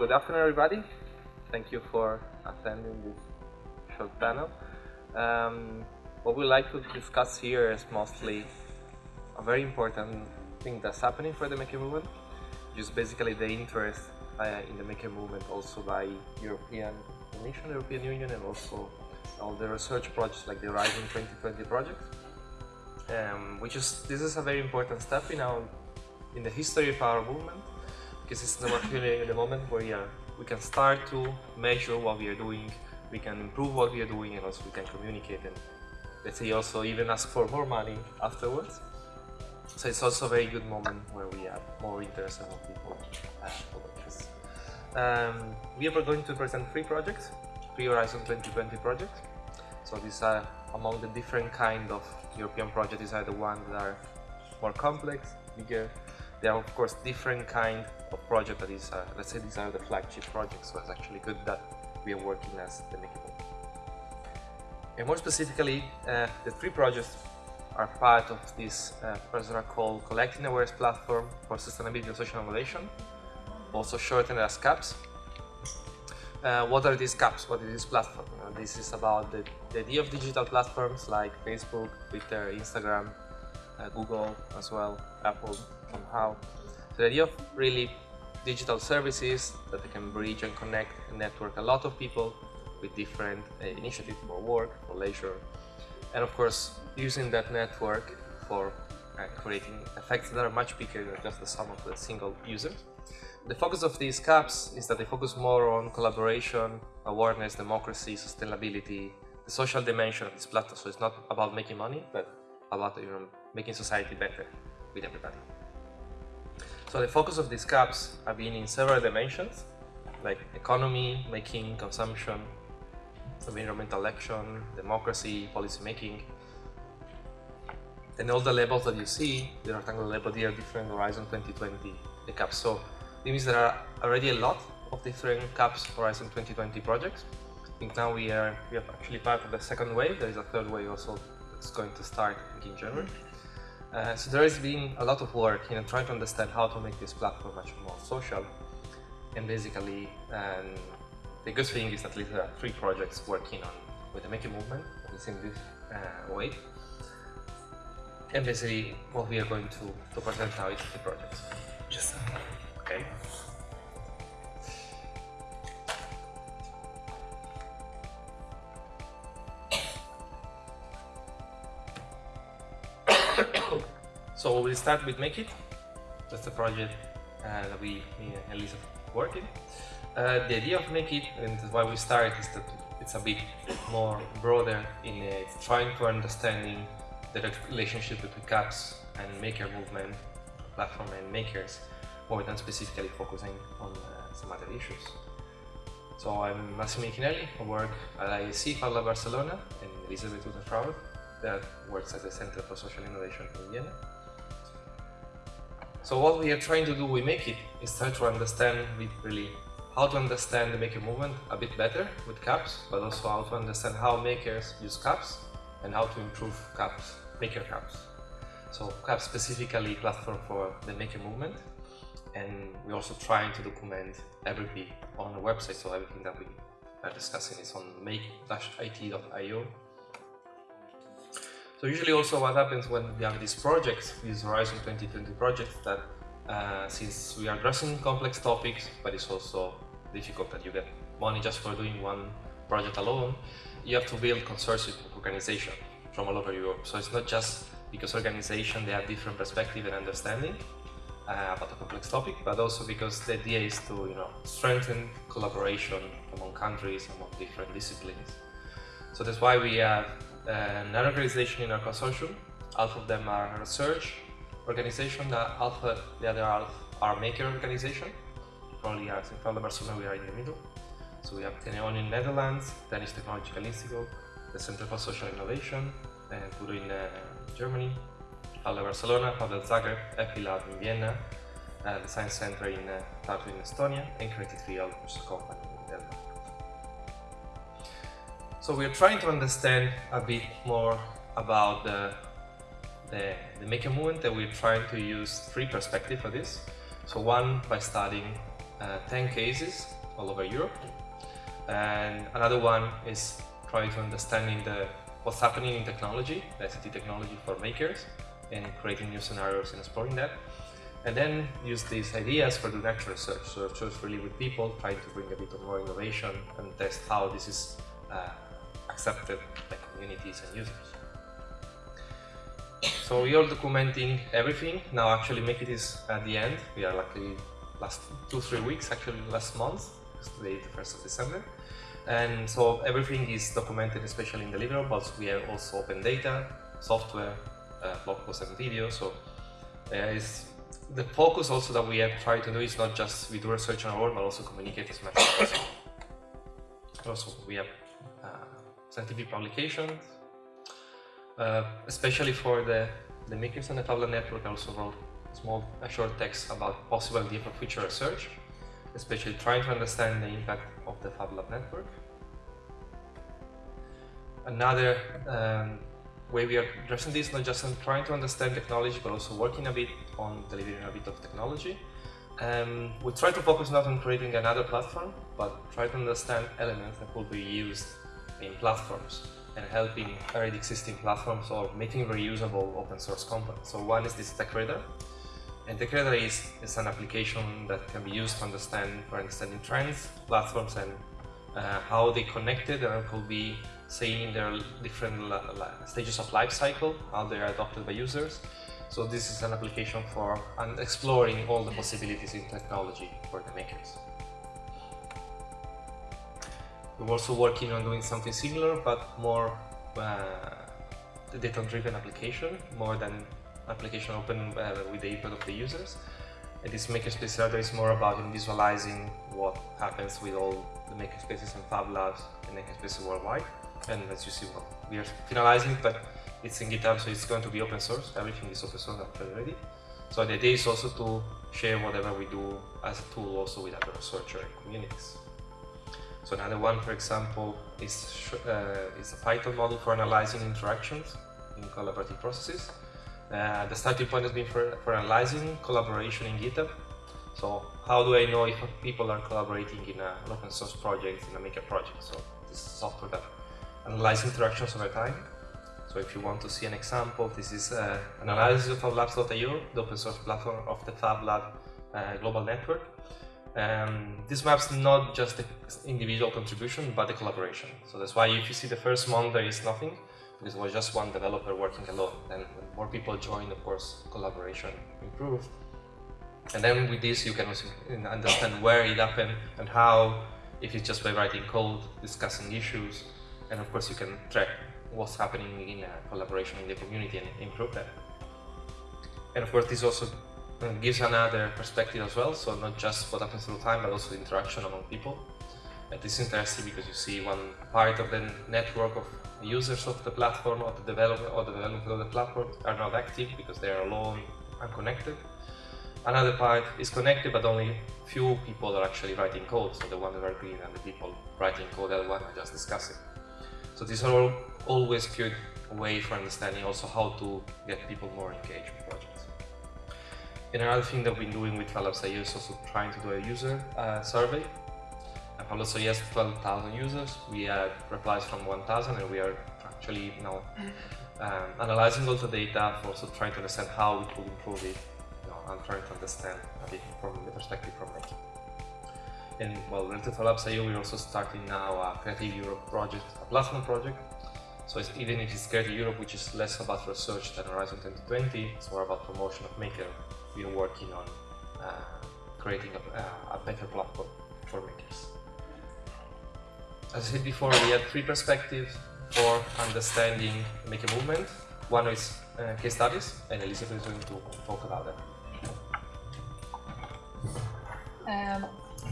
good afternoon, everybody. Thank you for attending this short panel. Um, what we like to discuss here is mostly a very important thing that's happening for the maker movement, just basically the interest uh, in the maker movement also by European Commission, European Union, and also all the research projects like the Horizon 2020 project, um, which is this is a very important step in our in the history of our movement because it's the, the moment where yeah, we can start to measure what we are doing, we can improve what we are doing, and also we can communicate and let's say also even ask for more money afterwards. So it's also a very good moment where we have more interest and more people. Um, we are going to present three projects, three Horizon 2020 projects. So these are among the different kind of European projects, these are the ones that are more complex, bigger, there are of course different kind of project that is, uh, let's say these are the flagship projects, so it's actually good that we are working as the Makeable. And more specifically, uh, the three projects are part of this uh, called Collective Awareness Platform for Sustainability and Social Innovation, also shortened as CAPS. Uh, what are these CAPS? What is this platform? Uh, this is about the, the, idea of digital platforms like Facebook, Twitter, Instagram, uh, Google as well, Apple, somehow. So the idea of really digital services that they can bridge and connect and network a lot of people with different uh, initiatives for work, for leisure, and of course using that network for uh, creating effects that are much bigger than just the sum of the single user. The focus of these CAPs is that they focus more on collaboration, awareness, democracy, sustainability, the social dimension of this platform. So it's not about making money, but about you know, making society better with everybody. So the focus of these CAPs have been in several dimensions, like economy, making, consumption, environmental action, democracy, policy making. And all the levels that you see, the rectangular level, they are different Horizon 2020 the CAPs. So it means there are already a lot of different CAPs Horizon 2020 projects. I think now we are we have actually part of the second wave. There is a third wave also that's going to start in January. Uh, so there has been a lot of work in trying to understand how to make this platform much more social. And basically, um, the good thing is that at least there are three projects working on with the Maker movement, in this uh, way. And basically, what we are going to, to present now is the projects. Just okay. So we'll start with Make It. That's the project uh, that we, me and Elisa working. Uh, the idea of Make It and why we started, is that it's a bit more broader in uh, trying to understanding the relationship between CAPS and maker movement, platform and makers, more than specifically focusing on uh, some other issues. So I'm Massimo Menichinelli, I work at IaaC Fab Lab Barcelona and Elisabeth Unterfrauner that works at the Center for Social Innovation in Vienna. So what we are trying to do with Make It is try to understand really how to understand the maker movement a bit better with CAPS, but also how to understand how makers use CAPS and how to improve CAPS, maker CAPS. So CAPS specifically platform for the maker movement and we're also trying to document everything on the website so everything that we are discussing is on make-it.io so usually also what happens when we have these projects, these Horizon 2020 projects, that uh, since we are addressing complex topics, but it's also difficult that you get money just for doing one project alone, you have to build consortium organization from all over Europe. So it's not just because organization, they have different perspective and understanding uh, about a complex topic, but also because the idea is to you know strengthen collaboration among countries, among different disciplines. So that's why we have an organization in our consortium. Half of them are research organization, the half, the other half are maker organization. Probably as in Fab Lab Barcelona we are in the middle. So we have Teneon in the Netherlands, Danish Technological Institute, the Center for Social Innovation, and Puro in uh, Germany, Fab Lab Barcelona, Pavel Zagreb, Happy Lab in Vienna, uh, the Science Center in uh, Tartu in Estonia, and Creative Field, which is a company in Denmark. So we're trying to understand a bit more about the, the, the maker movement and we're trying to use three perspectives for this. So one, by studying uh, 10 cases all over Europe. And another one is trying to understanding the what's happening in technology, the ICT technology for makers, and creating new scenarios and exploring that. And then use these ideas for doing actual research. So research really with people, trying to bring a bit of more innovation and test how this is uh, accepted by communities and users. So we are documenting everything. Now actually make it is at the end. We are luckily last two, three weeks, actually last month, today the 1st of December. And so everything is documented, especially in deliverables. We have also open data, software, uh, blog posts and videos. So uh, is the focus also that we have tried to do is not just we do research on our own, but also communicate as much as possible. Also, we have uh, scientific publications, uh, especially for the, the makers and the FabLab network. I also wrote small a short text about possible idea for future research, especially trying to understand the impact of the FabLab network. Another um, way we are addressing this, not just trying to understand technology, but also working a bit on delivering a bit of technology. Um, we try to focus not on creating another platform, but try to understand elements that will be used in platforms and helping already existing platforms or making reusable open source components. So one is this TechRadar, and TechRadar is, is an application that can be used to understand for understanding trends, platforms, and uh, how they connected and could be seeing their different stages of life cycle, how they are adopted by users. So this is an application for exploring all the possibilities in technology for the makers. We're also working on doing something similar, but more uh, data-driven application, more than application open uh, with the input of the users. And this makerspace server is more about visualizing what happens with all the makerspaces and Fab Labs and makerspaces worldwide. And as you see, well, we are finalizing, but it's in GitHub, so it's going to be open source. Everything is open source already. So the idea is also to share whatever we do as a tool also with other researchers and communities. So another one, for example, is, uh, is a Python model for analyzing interactions in collaborative processes. Uh, the starting point has been for, for analyzing collaboration in GitHub. So how do I know if people are collaborating in a, an open source project, in a maker project? So this is software that analyzes interactions over time. So if you want to see an example, this is uh, an analysis of FabLabs.io, the open source platform of the FabLab uh, global network. Um, this maps not just the individual contribution, but the collaboration. So that's why if you see the first month, there is nothing, because it was just one developer working alone. Then more people join, of course, collaboration improved. And then with this, you can also understand where it happened and how, if it's just by writing code, discussing issues, and of course you can track what's happening in collaboration in the community and improve that. And of course this also gives another perspective as well, so not just what happens through time, but also interaction among people. And this is interesting because you see one part of the network of users of the platform or the development or the development of the platform are not active because they are alone, unconnected. Another part is connected, but only few people are actually writing code. So the ones that are green and the people writing code, the one I just discussed. So these are all always good way for understanding also how to get people more engaged with projects. Another thing that been doing with FabLabs.io is also trying to do a user uh, survey. And FabLabs.io has 12,000 users. We had replies from 1,000 and we are actually now um, analyzing all the data, also trying to understand how we could improve it, you know, and trying to understand a bit from the perspective from making. And well, related to FabLabs.io, we're also starting now a Creative Europe project, a platform project, so it's, even if it's Creative Europe, which is less about research than Horizon 2020, it's more about promotion of Maker. We are working on uh, creating a, uh, a, better platform for makers. As I said before, we had three perspectives for understanding Maker movement. One is uh, case studies, and Elizabeth is going to talk about that. Um,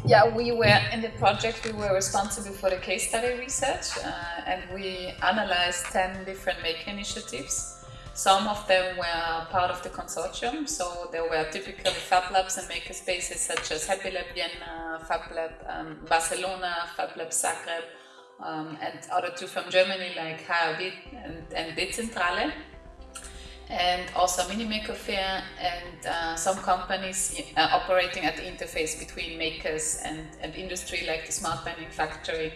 yeah, we were in the project, we were responsible for the case study research uh, and we analyzed 10 different maker initiatives. Some of them were part of the consortium, so there were typically Fab Labs and makerspaces such as Happy Lab Vienna, Fab Lab um, Barcelona, Fab Lab Zagreb, um, and other two from Germany like HABIT and, and Dezentrale. and also Minimaker Fair and uh, some companies uh, operating at the interface between makers and, and industry like the Smart Bending Factory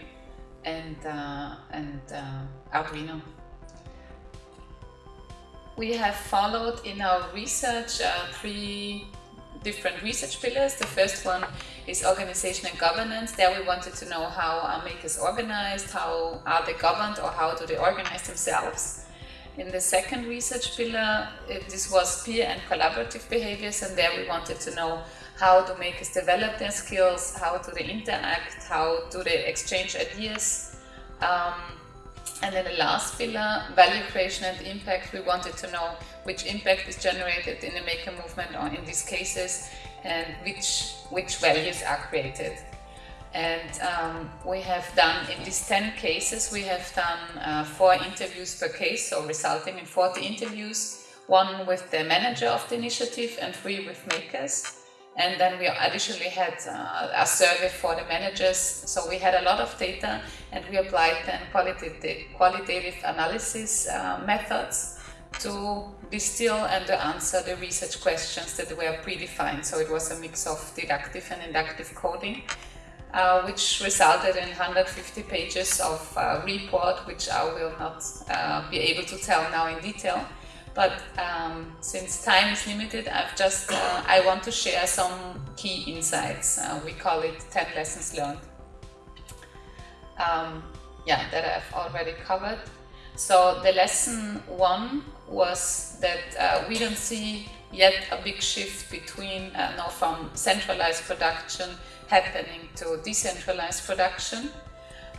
and, uh, and uh, Arduino. We have followed in our research uh, three different research pillars. The first one is organization and governance. There we wanted to know how are makers organized, how are they governed or how do they organize themselves. In the second research pillar, it, this was peer and collaborative behaviors and there we wanted to know how do makers develop their skills, how do they interact, how do they exchange ideas. Um, and then the last pillar, value creation and impact, we wanted to know which impact is generated in the maker movement or in these cases and which, which values are created. And um, we have done, in these 10 cases, we have done uh, four interviews per case, so resulting in 40 interviews, one with the manager of the initiative and three with makers. And then we additionally had uh, a survey for the managers. So we had a lot of data and we applied then qualitative, qualitative analysis uh, methods to distill and to answer the research questions that were predefined. So it was a mix of deductive and inductive coding, uh, which resulted in 150 pages of uh, report, which I will not uh, be able to tell now in detail. But um, since time is limited, I've just, uh, I want to share some key insights. Uh, we call it 10 lessons learned. Um, yeah, that I've already covered. So the lesson one was that uh, we don't see yet a big shift between uh, from centralized production happening to decentralized production.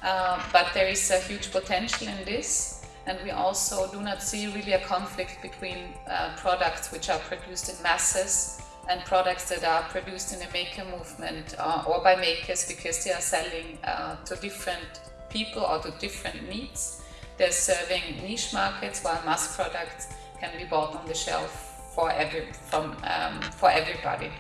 Uh, but there is a huge potential in this and we also do not see really a conflict between uh, products which are produced in masses and products that are produced in a maker movement uh, or by makers because they are selling uh, to different people or to different needs. They're serving niche markets while mass products can be bought on the shelf for, every, from, um, for everybody.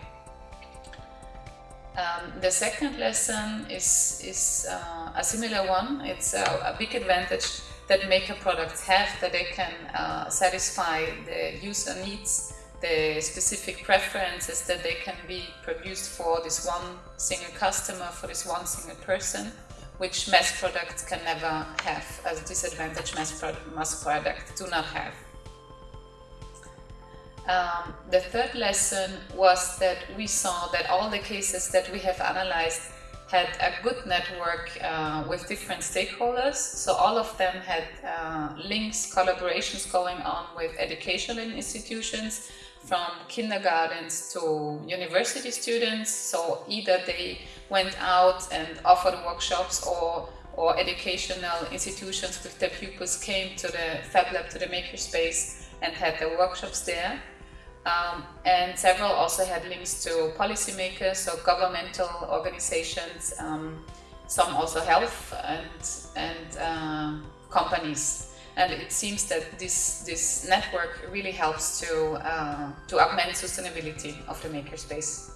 Um, the second lesson is, is uh, a similar one. It's a, a big advantage that maker products have that they can uh, satisfy the user needs, the specific preferences that they can be produced for this one single customer, for this one single person, which mass products can never have, as disadvantage mass, pro mass products do not have. Um, the third lesson was that we saw that all the cases that we have analyzed had a good network uh, with different stakeholders. So all of them had uh, links, collaborations going on with educational institutions from kindergartens to university students. So either they went out and offered workshops or or educational institutions with their pupils came to the Fab Lab, to the makerspace and had the workshops there. Um, and several also had links to policymakers, so governmental organizations, um, some also health and, and uh, companies. And it seems that this, this network really helps to, uh, to augment sustainability of the makerspace.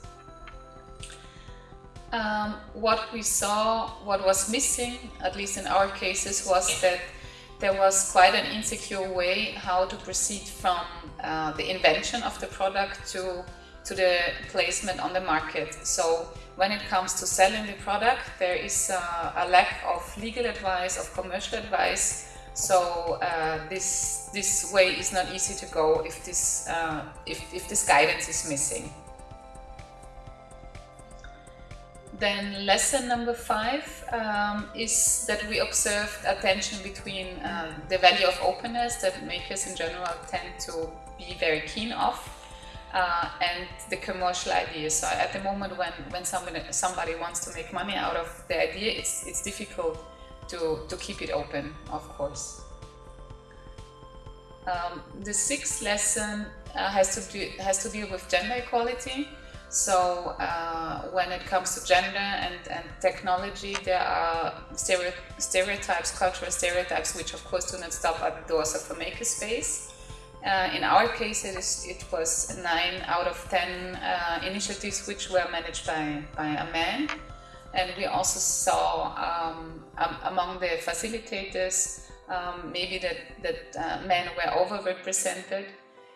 Um, what we saw, what was missing, at least in our cases, was that there was quite an insecure way how to proceed from uh, the invention of the product to, to the placement on the market. So when it comes to selling the product, there is uh, a lack of legal advice, of commercial advice. So uh, this, this way is not easy to go if this, uh, if, if this guidance is missing. Then lesson number five um, is that we observed a tension between uh, the value of openness that makers in general tend to be very keen of uh, and the commercial idea. So at the moment when, when somebody, somebody wants to make money out of the idea, it's, it's difficult to, to keep it open, of course. Um, the sixth lesson uh, has, to do, has to deal with gender equality. So uh, when it comes to gender and, and technology, there are stereotypes, cultural stereotypes, which of course do not stop at the doors of a makerspace. Uh, in our case, it, is, it was 9 out of 10 uh, initiatives which were managed by, by a man. And we also saw um, um, among the facilitators um, maybe that, that uh, men were overrepresented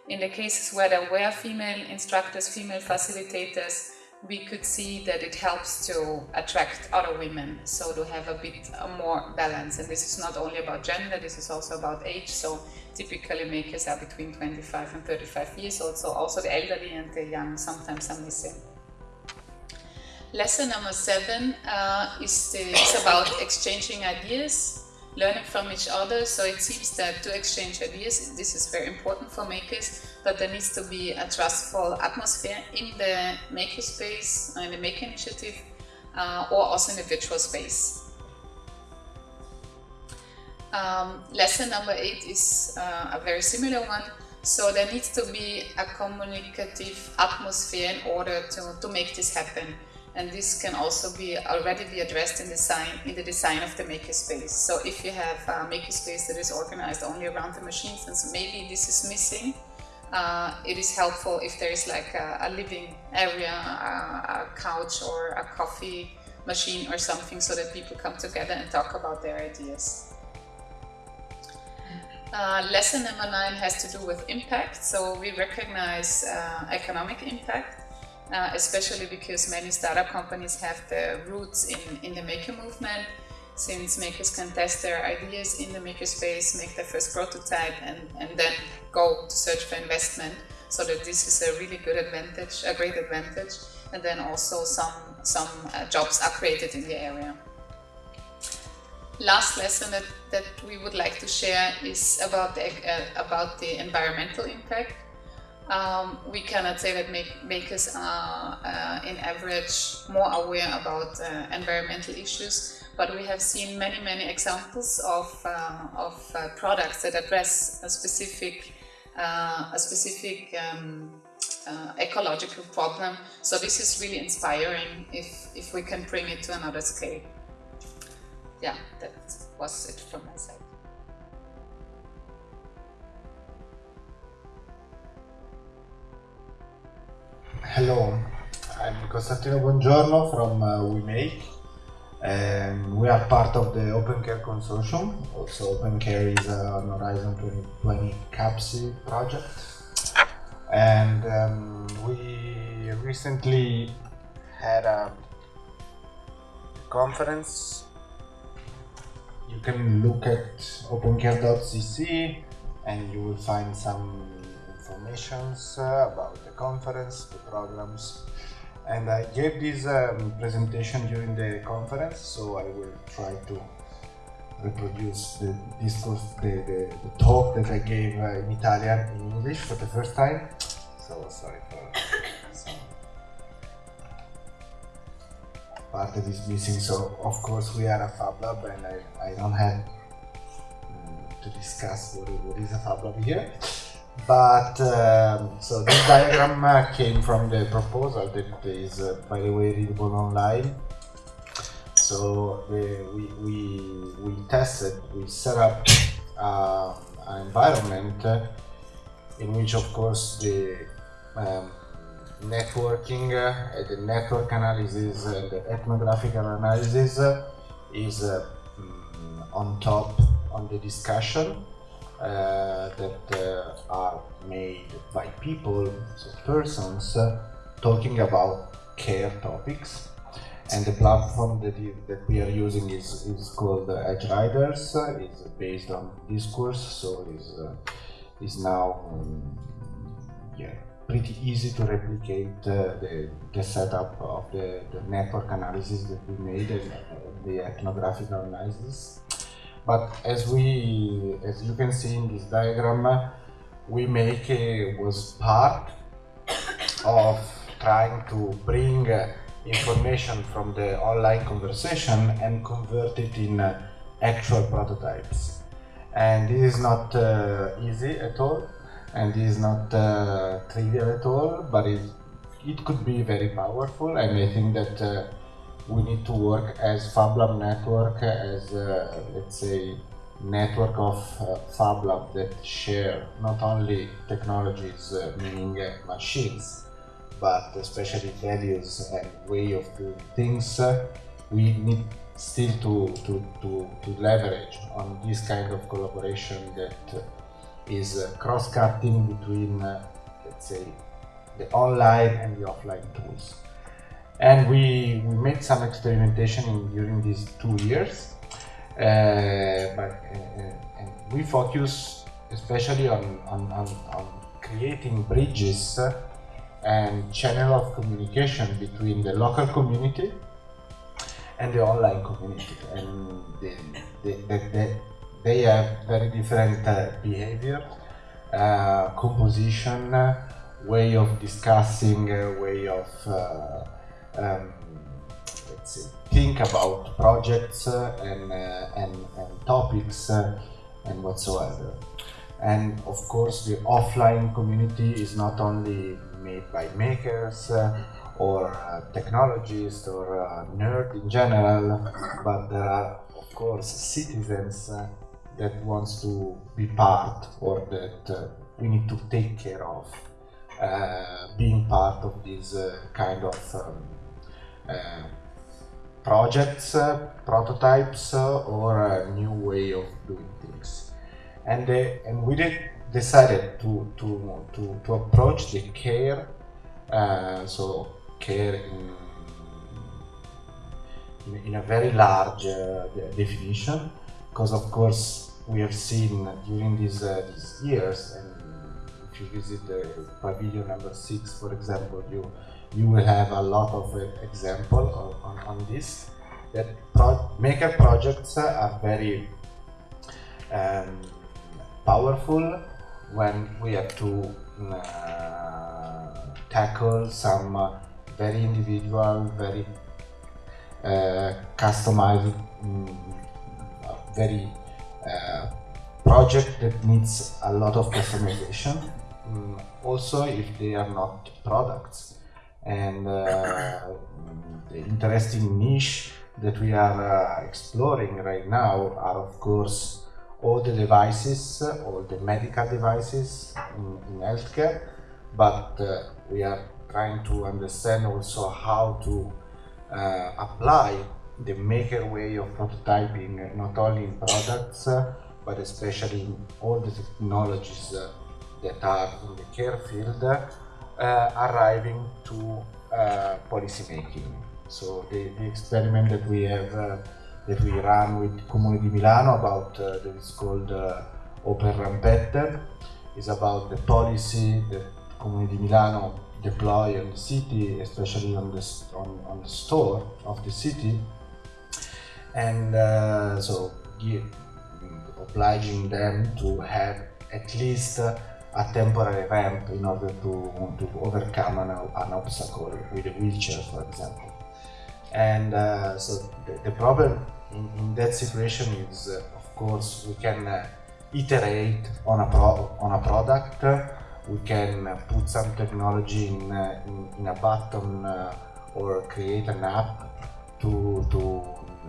in the cases where there were female instructors, female facilitators, we could see that it helps to attract other women, so to have a bit more balance. And this is not only about gender, this is also about age. So typically makers are between 25 and 35 years old, so also the elderly and the young sometimes are missing. Lesson number seven uh, is, the, is about exchanging ideas learning from each other. So it seems that to exchange ideas, this is very important for makers, but there needs to be a trustful atmosphere in the makerspace, in the maker initiative, uh, or also in the virtual space. Um, lesson number eight is uh, a very similar one. So there needs to be a communicative atmosphere in order to, to make this happen and this can also be already be addressed in design in the design of the makerspace. So if you have a makerspace that is organized only around the machines, and so maybe this is missing, uh, it is helpful if there is like a, a living area, a, a, couch or a coffee machine or something so that people come together and talk about their ideas. Uh, lesson number nine has to do with impact. So we recognize uh, economic impact uh, especially because many startup companies have their roots in, in the maker movement, since makers can test their ideas in the makerspace, make their first prototype, and, and then go to search for investment. So that this is a really good advantage, a great advantage, and then also some some uh, jobs are created in the area. Last lesson that, that we would like to share is about the uh, about the environmental impact. Um, we cannot say that make, makers are uh, in average more aware about uh, environmental issues, but we have seen many, many examples of, uh, of uh, products that address a specific, uh, a specific um, uh, ecological problem. So this is really inspiring if, if we can bring it to another scale. Yeah, that was it from my side. Hello, I'm Costantino Bongiorno from uh, WeMake. And we are part of the OpenCare consortium. Also, OpenCare is an Horizon 2020 CAPSI project. And um, we recently had a conference. You can look at opencare.cc and you will find some informations uh, about the conference, the programs. And I gave this um, presentation during the conference, so I will try to reproduce the discourse, the, the, the talk that I gave uh, in Italian in English for the first time. So sorry for some part that is missing. So of course we are a Fab Lab and I, I don't have um, to discuss what, what is a Fab Lab here. But um, so this diagram uh, came from the proposal that is, uh, by the way, readable online. So the, we, we, we tested, we set up uh, an environment uh, in which, of course, the um, networking, uh, the network analysis, and the ethnographical analysis is mm, on top on the discussion that uh, are made by people, so persons, uh, talking about care topics. And the platform that, you, that we are using is, is called Edgeryders. it's based on discourse, so is is now um, yeah pretty easy to replicate uh, the, the setup of the, the network analysis that we made and uh, the ethnographic analysis. But as we, as you can see in this diagram, WeMake was part of trying to bring information from the online conversation and convert it in actual prototypes. And this is not uh, easy at all, and this is not uh, trivial at all, but it, it could be very powerful, and I think that uh, we need to work as FabLab network, as uh, let's say network of uh, FabLab that share not only technologies, uh, meaning uh, machines, but especially values and way of doing things. Uh, we need still to, to, to, to leverage on this kind of collaboration that is cross-cutting between, let's say, the online and the offline tools. And we, we made some experimentation in, during these two years, uh, but and we focus especially on, on, on, on creating bridges and channel of communication between the local community and the online community. And they, they, they, they have very different uh, behavior uh, composition way of discussing uh, way of uh, um, say think about projects uh, and, uh, and, and topics and whatsoever. And of course the offline community is not only made by makers uh, or uh, technologists or uh, in general but there are of course citizens uh, that wants to be part or that uh, we need to take care of uh, being part of this kind of um, projects, prototypes or a new way of doing things. And and we did decided to to to, to approach the care uh, so care in, in, in a very large uh, definition. Because of course we have seen during these uh, these years and if you visit the pavilion number six for example you you will have a lot of uh, example on, on this that pro maker projects are very um, powerful when we have to uh, tackle some uh, very individual, very uh, customized, um, very uh, project that needs a lot of customization. Um, also, if they are not products, and uh, the interesting niche that we are uh, exploring right now are, of course, all the devices, all the medical devices in, in healthcare, but uh, we are trying to understand also how to uh, apply the maker way of prototyping not only in products uh, but especially in all the technologies uh, that are in the care field uh, arriving to uh, policy making. So the, the experiment that we have that we run with Comune di Milano about uh, that is called uh, Open Rampette. It's about the policy that Comune di Milano deploy on the city, especially on the, on, on the store of the city. And uh, so give, obliging them to have at least a temporary ramp in order to, to overcome an, an obstacle with a wheelchair, for example. And uh, so the, the problem in, in, that situation is, uh, of course, we can uh, iterate on a, pro on a product, we can put some technology in, uh, in, in, a button uh, or create an app to, to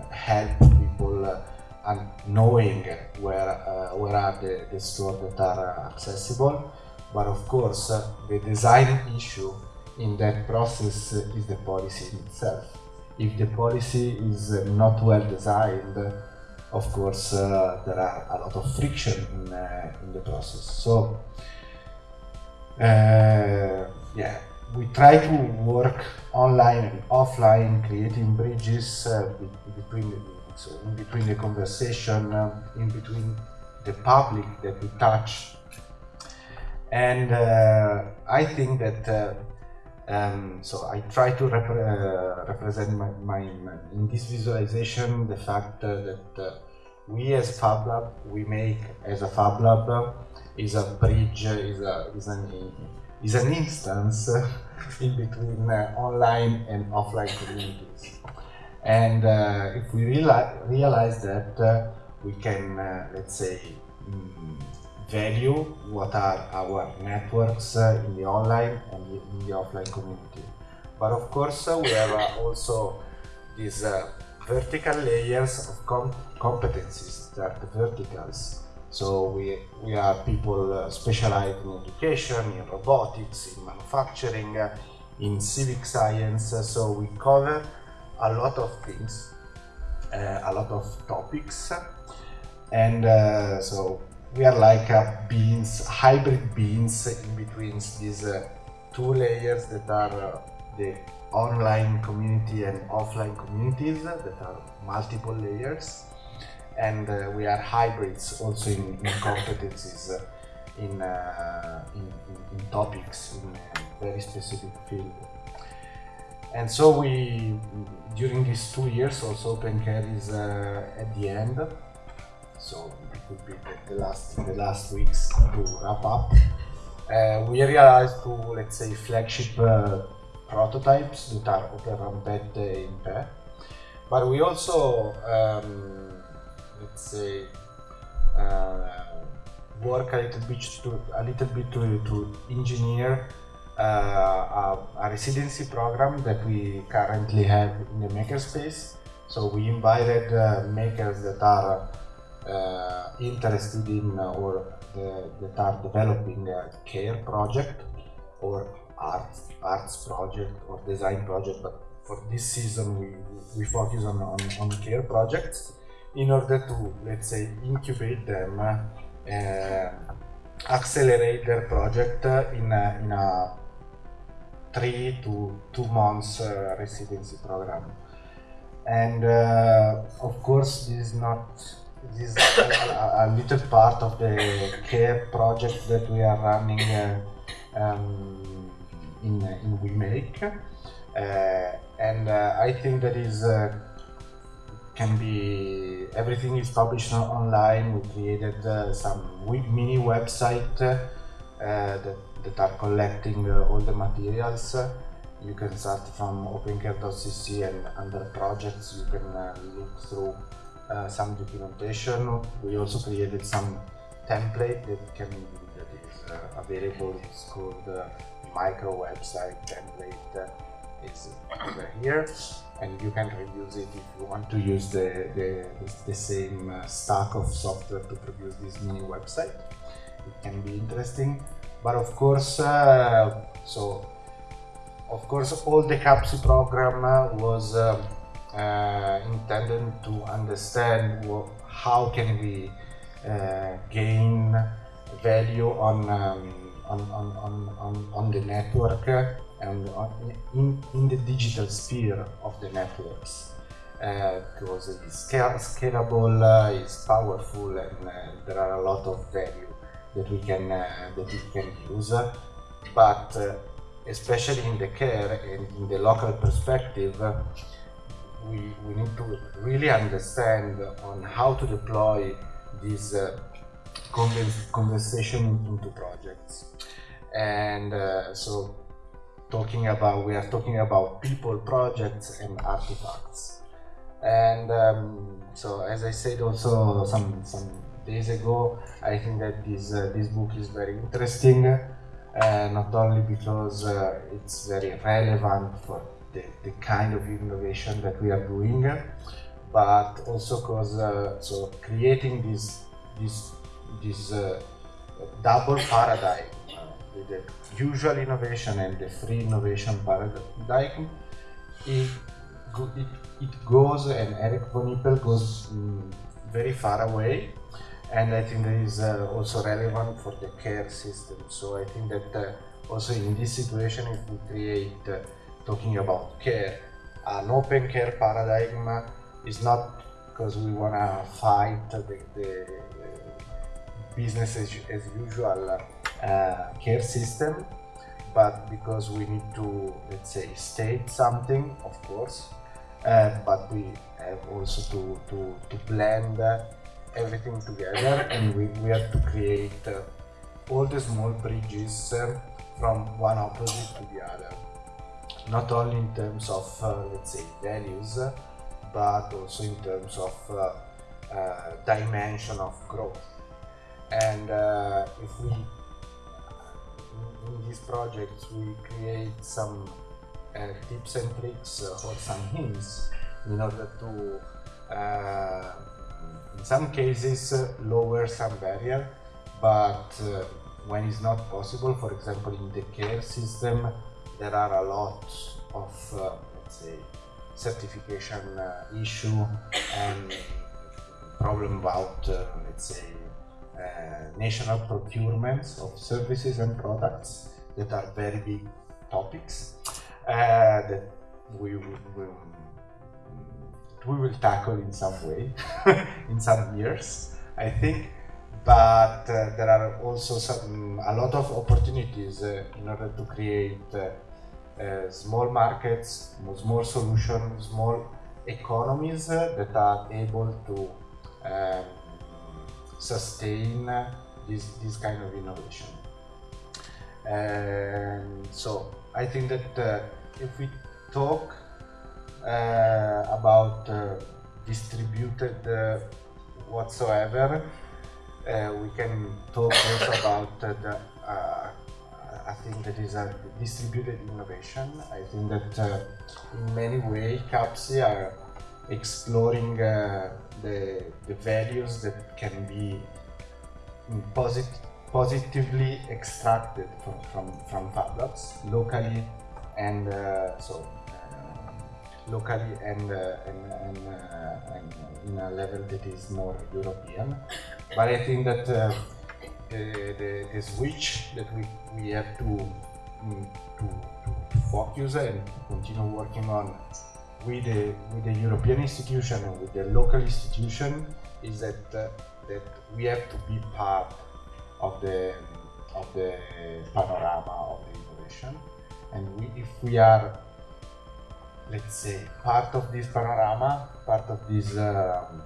help people and knowing where where are the, the stores that are accessible. But of course, the design issue in that process is the policy itself if the policy is not well designed, of course, uh, there are a lot of friction in, uh, in the process. So, uh, yeah, we try to work online and offline, creating bridges uh, between the, so in between the conversation, uh, in between the public that we touch. And uh, I think that um, so I try to uh, represent my, my, in this visualization the fact uh, that uh, we as Fab Lab, WeMake as a Fab Lab is a bridge, is, a, is, an, is an instance in between uh, online and offline communities. And uh, if we reali realize that, uh, we can, let's say, mm, value what are our networks uh, in the online and in the offline community. But of course, uh, we have uh, also these vertical layers of com competencies that are verticals. So we, we are people uh, specialized in education, in robotics, in manufacturing, uh, in civic science. Uh, so we cover a lot of things, a lot of topics. And so we are like a beans, hybrid beans in between these uh, two layers that are uh, the online community and offline communities that are multiple layers and uh, we are hybrids also in, in competencies uh, in, uh, in, in, in, topics in a very specific field. And so we, during these two years, also OpenCare is uh, at the end. So it would be the, the last the last weeks to wrap up. Uh, we realized to let's say flagship uh, prototypes that are OpenRampette in pair, but we also um, let's say uh, work a little bit to a little bit to, to engineer uh, a, a, residency program that we currently have in the makerspace. So we invited uh, makers that are uh, interested in uh, or that are developing a care project or arts arts project or design project. But for this season, we we focus on on, on care projects in order to let's say incubate them uh, accelerate their project in a, in a three to two months uh, residency program. And uh, of course, this is not this is a, a, little part of the care project that we are running uh, um, in in WeMake, uh, and uh, I think that is uh, can be everything is published online. We created uh, some mini website uh, that, that are collecting uh, all the materials. You can start from opencare.cc and under projects you can uh, look through uh, some documentation. We also created some template that can that is uh, available. It's called micro website template. is over here and you can reuse it if you want to use the, the, the same uh, stack of software to produce this mini website. It can be interesting, but of course, uh, so of course, all the CAPSI program uh, was uh, uh, intended to understand what, how can we uh, gain value on, um, on, on, on, on the network and in, in the digital sphere of the networks. Uh, because it's scalable, uh, it's powerful, and uh, there are a lot of value that we can uh, that we can use. But uh, especially in the care and in the local perspective, we, we need to really understand on how to deploy this uh, conversation into projects. And so talking about we are talking about people projects and artifacts and um, so as i said also some some days ago i think that this uh, this book is very interesting uh, not only because uh, it's very relevant for the, the kind of innovation that we are doing but also because uh, so creating this this this uh, double paradigm the usual innovation and the free innovation paradigm, it, it, it goes, and Eric von Hippel goes um, very far away. And I think that is uh, also relevant for the care system. So I think that uh, also in this situation, if we create, uh, talking about care, an open care paradigm is not because we want to fight the, the business as, as usual uh, care system, but because we need to, let's say, state something, of course, uh, but we have also to, to, to blend uh, everything together and we, we have to create uh, all the small bridges uh, from one opposite to the other. Not only in terms of, uh, let's say, values, but also in terms of dimension of growth. And if we in these projects we create some uh, tips and tricks uh, or some hints in order to uh, in some cases uh, lower some barrier but uh, when it's not possible for example in the care system there are a lot of uh, let's say certification issue and problem about let's say uh, national procurements of services and products that are very big topics uh, that we will, we will tackle in some way in some years, I think. But uh, there are also some a lot of opportunities uh, in order to create uh, uh, small markets, small solutions, small economies that are able to um, sustain this, this kind of innovation. And so I think that uh, if we talk uh, about uh, distributed uh, whatsoever, uh, we can talk also about the uh, I think that is a distributed innovation. I think that uh, in many ways CAPSI are exploring uh, the, the values that can be posit positively extracted from, from, from Fab locally and uh, so uh, locally and, uh, and, and, uh, and in a level that is more European. But I think that uh, the, the, the switch that we, we have to, mm, to, to focus and continue working on with the, with the European institution and with the local institution is that, uh, that we have to be part of the, of the panorama of the innovation. And we, if we are, let's say, part of this panorama, part of this um,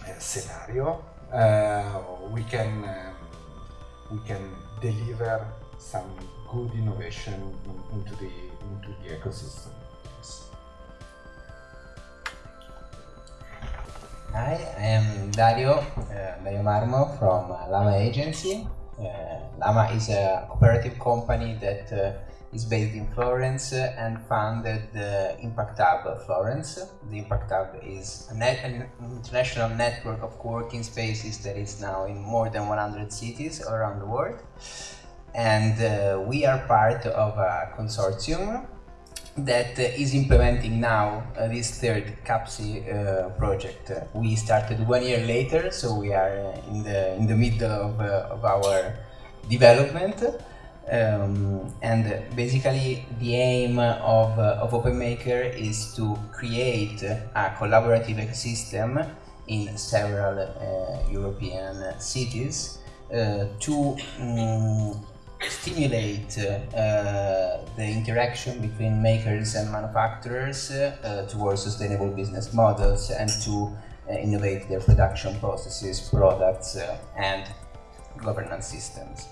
uh, scenario, uh, we can um, we can deliver some good innovation in, into the into the ecosystem. Hi, I am Dario, uh, Dario Marmo from uh, Lama Agency. Uh, Lama is a cooperative company that is based in Florence and founded the Impact Hub Florence. The Impact Hub is net, an international network of co-working spaces that is now in more than 100 cities around the world. And uh, we are part of a consortium that uh, is implementing now uh, this third CAPSI uh, project. We started one year later, so we are in the in the middle of, uh, of our development. Um, and basically, the aim of, of OpenMaker is to create a collaborative ecosystem in several European cities to um, stimulate uh, the interaction between makers and manufacturers uh, towards sustainable business models and to uh, innovate their production processes, products and governance systems.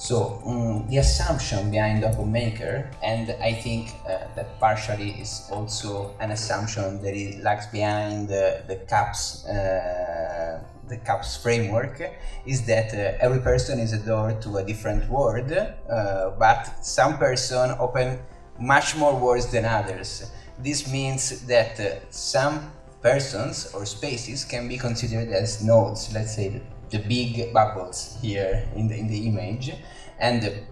So um, the assumption behind OpenMaker, and I think uh, that partially is also an assumption that it lags behind the, the CAPS uh, the CAPS framework is that uh, every person is a door to a different world, uh, but some person open much more worlds than others. This means that uh, some persons or spaces can be considered as nodes, let's say the, big bubbles here in the, in the image, and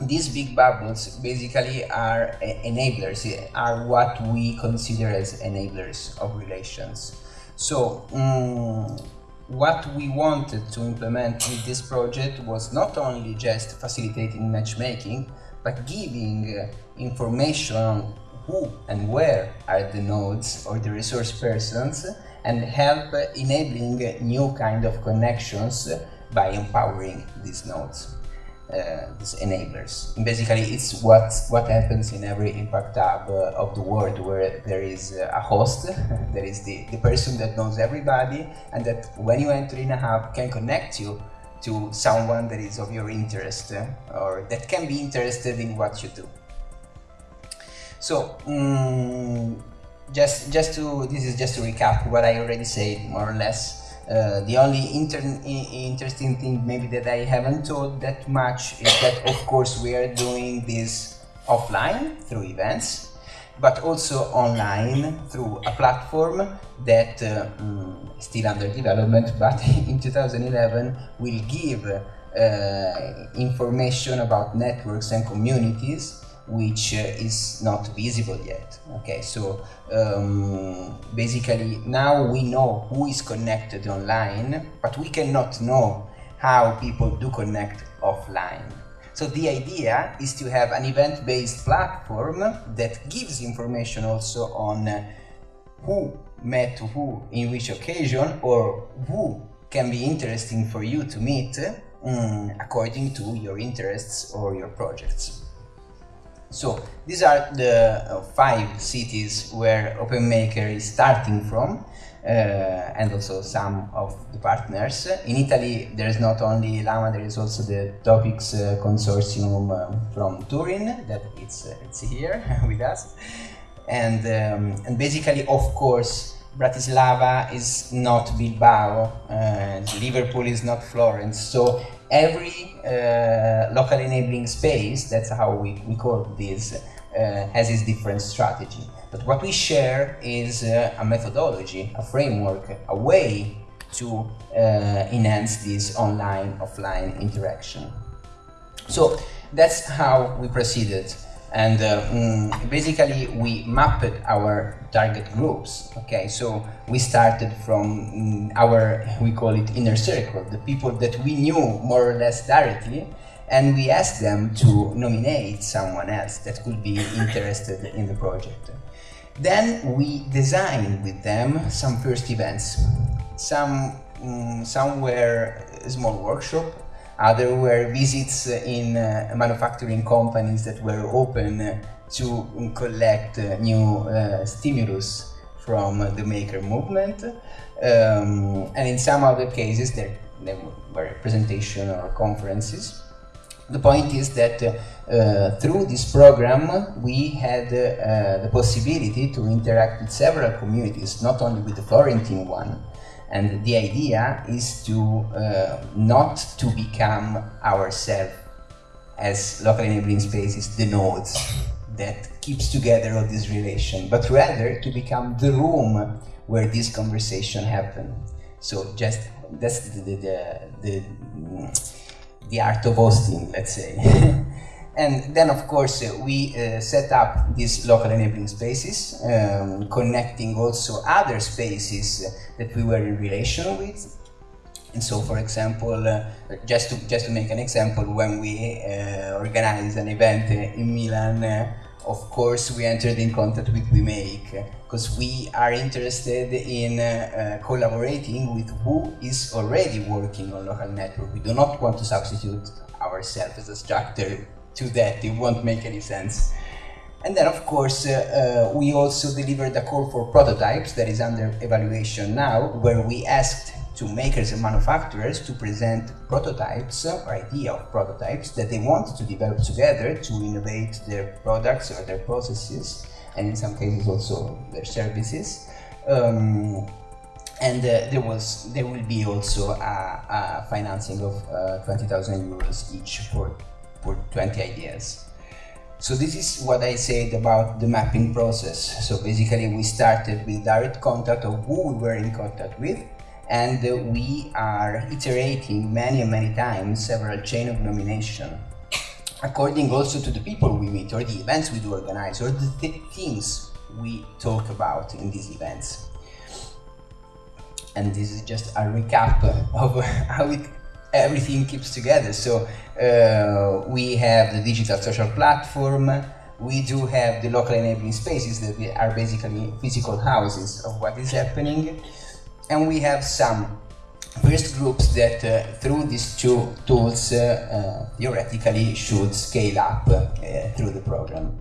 these big bubbles basically are enablers, are what we consider as enablers of relations. So, um, what we wanted to implement with this project was not only just facilitating matchmaking, but giving uh, information on who and where are the nodes or the resource persons and help enabling new kind of connections by empowering these nodes uh, these enablers. Basically, it's what what happens in every impact hub uh, of the world, where there is uh, a host, there is the, the person that knows everybody, and that when you enter in a hub can connect you to someone that is of your interest uh, or that can be interested in what you do. So. Um, just, just to this is just to recap what I already said more or less. Uh, the only inter interesting thing maybe that I haven't told that much is that of course we are doing this offline through events but also online through a platform that uh, mm, still under development but in 2011 will give uh, information about networks and communities which uh, is not visible yet. Okay, so um, basically now we know who is connected online, but we cannot know how people do connect offline. So the idea is to have an event-based platform that gives information also on uh, who met who in which occasion or who can be interesting for you to meet um, according to your interests or your projects. So these are the uh, five cities where OpenMaker is starting from uh, and also some of the partners. In Italy there is not only Lama, there is also the TOP-IX uh, Consortium um, from Turin that it's, uh, it's here with us. And, um, and basically of course Bratislava is not Bilbao, Liverpool is not Florence, so every uh, local enabling space, that's how we, we call this, uh, has its different strategy. But what we share is uh, a methodology, a framework, a way to uh, enhance this online offline interaction. So that's how we proceeded and mm, basically we mapped our target groups okay? So we started from mm, our we call it inner circle the people that we knew more or less directly and we asked them to nominate someone else that could be interested in the project. Then we designed with them some first events some some were a small workshop other were visits in uh, manufacturing companies that were open to collect uh, new uh, stimulus from the maker movement. Um, and in some other cases, there, there were presentations or conferences. The point is that uh, through this program we had uh, the possibility to interact with several communities, not only with the Florentine one, and the idea is to uh, not to become ourselves as local enabling spaces the nodes that keeps together all this relation but rather to become the room where this conversation happen. So just that's the the, the, the, the art of hosting let's say And then, of course, uh, we uh, set up these local enabling spaces, um, connecting also other spaces that we were in relation with. And so, for example, uh, just to just to make an example, when we uh, organized an event in Milan, uh, of course, we entered in contact with WeMake because we are interested in uh, collaborating with who is already working on local network. We do not want to substitute ourselves as a structure to that, it won't make any sense. And then, of course, uh, uh, we also delivered a call for prototypes that is under evaluation now, where we asked to makers and manufacturers to present prototypes or idea of prototypes that they want to develop together to innovate their products or their processes, and in some cases also their services. Um, and uh, there was there will be also a, a financing of uh, 20,000 euros each for for 20 ideas. So this is what I said about the mapping process. So basically we started with direct contact of who we were in contact with and we are iterating many and many times several chain of nomination according also to the people we meet or the events we do organize or the th things we talk about in these events. And this is just a recap of how it everything keeps together. So uh, we have the digital social platform, we do have the local enabling spaces that are basically physical houses of what is happening, and we have some first groups that uh, through these two tools uh, uh theoretically should scale up uh, through the program.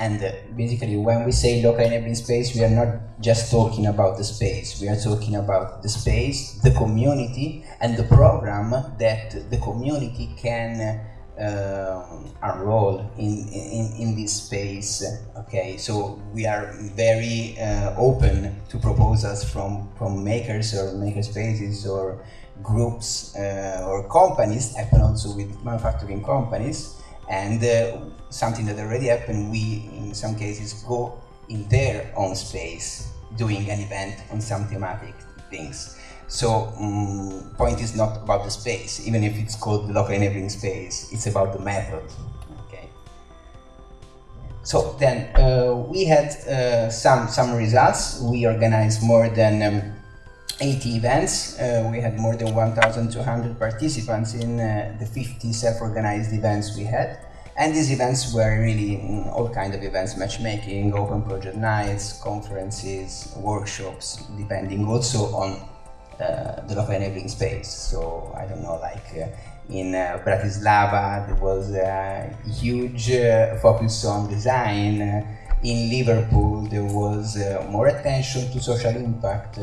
And uh, basically, when we say local enabling space, we are not just talking about the space. We are talking about the space, the community, and the program that the community can uh, enroll in, in, in this space. Okay, so we are very uh, open to proposals from, from makers or maker spaces or groups uh, or companies, happen also with manufacturing companies and uh, something that already happened, we in some cases go in their own space doing an event on some thematic things. So um, point is not about the space, even if it's called the local enabling space, it's about the method. Okay. so then uh, we had uh, some some results. We organized more than um, 80 events. Uh, we had more than 1,200 participants in uh, the 50 self-organized events we had. And these events were really mm, all kind of events, matchmaking, open project nights, conferences, workshops, depending also on uh, the local enabling space. So I don't know, like uh, in uh, Bratislava there was a huge uh, focus on design. in Liverpool there was more attention to social impact.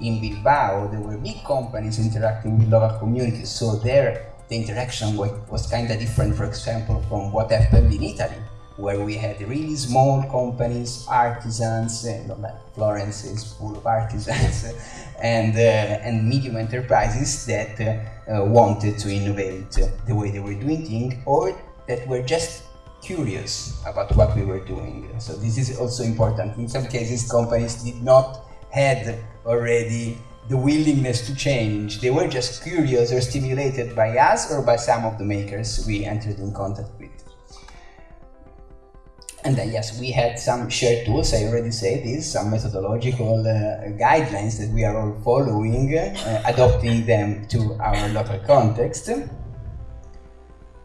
In Bilbao there were big companies interacting with local communities, so there the interaction was, kind of different, for example, from what happened in Italy where we had really small companies, artisans, you know, like Florence is full of artisans, and, uh, and medium enterprises that uh, wanted to innovate the way they were doing things or that were just curious about what we were doing. So this is also important. In some cases, companies did not had already the willingness to change. They were just curious or stimulated by us or by some of the makers we entered in contact with. And then, yes, we had some shared tools, I already said this, some methodological uh, guidelines that we are all following, uh, adopting them to our local context.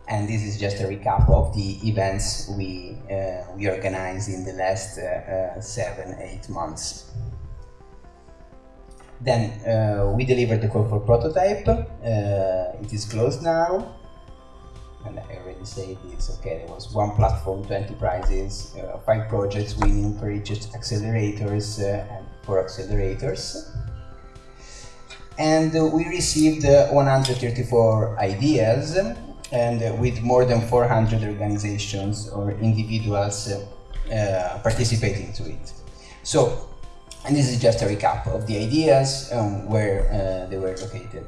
And this is just a recap of the events we, uh, we organized in the last uh, uh, seven, eight months. Then uh, we delivered the call for prototype. it is closed now and I already said this, okay, there was one platform, 20 prizes, uh, five projects winning for each accelerators uh, and four accelerators. And uh, we received uh, 134 ideas and uh, with more than 400 organizations or individuals uh, participating to it. So, and this is just a recap of the ideas um, where they were located.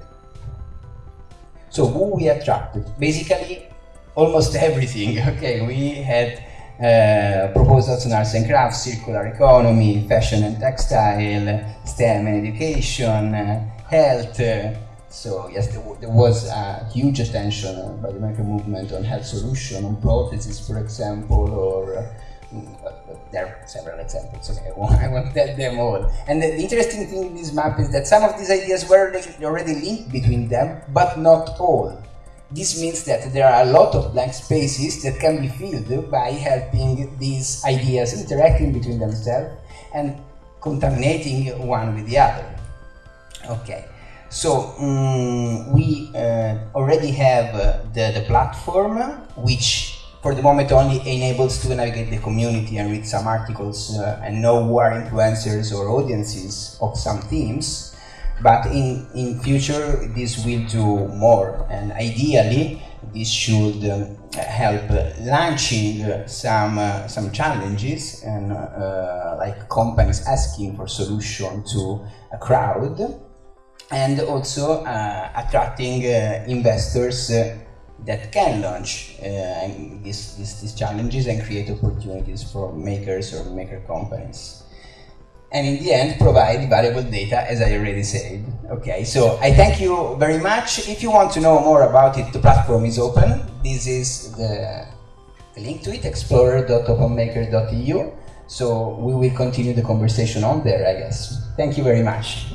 So who we attracted? Basically, almost everything. Okay, we had uh, proposals on arts and crafts, circular economy, fashion and textile, STEM and education, uh, health. Uh, so yes, there, there, was a huge attention by the maker movement on health solution, on prostheses, for example, or there are several examples, okay, I won't, I won't tell them all. And the, the, interesting thing in this map is that some of these ideas were already linked between them, but not all. This means that there are a lot of blank spaces that can be filled by helping these ideas interacting between themselves and contaminating one with the other. Okay, so um, we uh, already have uh, the, the platform which for the moment only enables to navigate the community and read some articles uh, and know who are influencers or audiences of some themes. But in, in future, this will do more. And ideally, this should um, help launching some, uh, some challenges and uh, like companies asking for solution to a crowd and also uh, attracting uh, investors uh, that can launch uh, these, these, these, challenges and create opportunities for makers or maker companies. And in the end, provide valuable data, as I already said. Okay, so I thank you very much. If you want to know more about it, the platform is open. This is the, the link to it, explorer.openmaker.eu. So we will continue the conversation on there, I guess. Thank you very much.